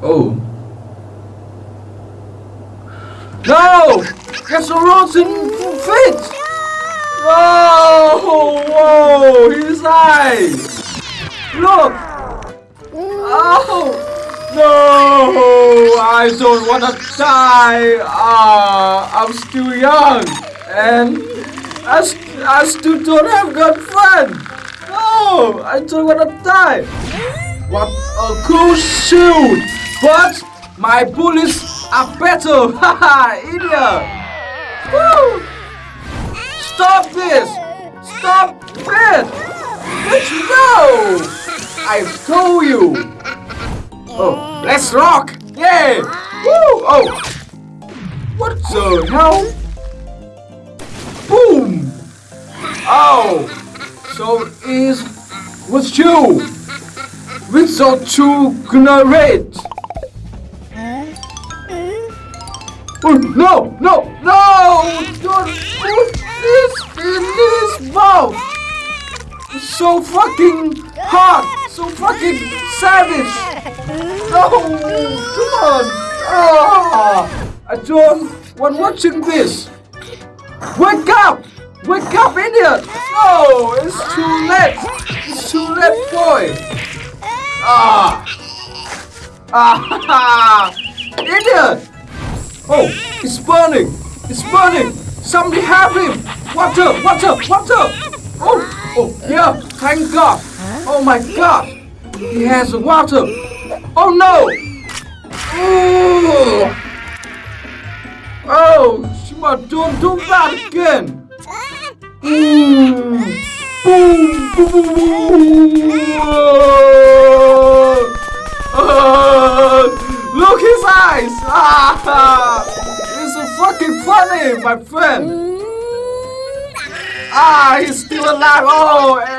Oh. No! There's a rotten fit! Oh! Whoa! His eyes! Look! Oh! No! I don't wanna die! Ah, I'm still young! And I, st I still don't have girlfriend! No! I don't wanna die! What a cool shield! But my bullets are better! Haha! Idiot! Woo! Stop this! Stop it! Let's go! I told you! Oh, let's rock! Yay! Woo! Oh! What the hell? Boom! Oh! So is with you! With the two grenade! Oh, no! No! No! Put this in mouth! So fucking hot! So fucking savage! No! Come on! Ah! I don't want watching this! Wake up! Wake up, idiot! No! It's too late! It's too late, boy! Ah! Ah! idiot! Oh, it's burning! It's burning! Somebody help him! Water! Water! Water! Oh! Oh, yeah! Thank God! Oh my God! He has water! Oh no! Oh! Oh! Shima, don't do that again! Mm. Boom! Boom! Boom! boom. Ah. Look his eyes! Ah! It's so fucking funny, my friend! Ah, he's still alive! Oh,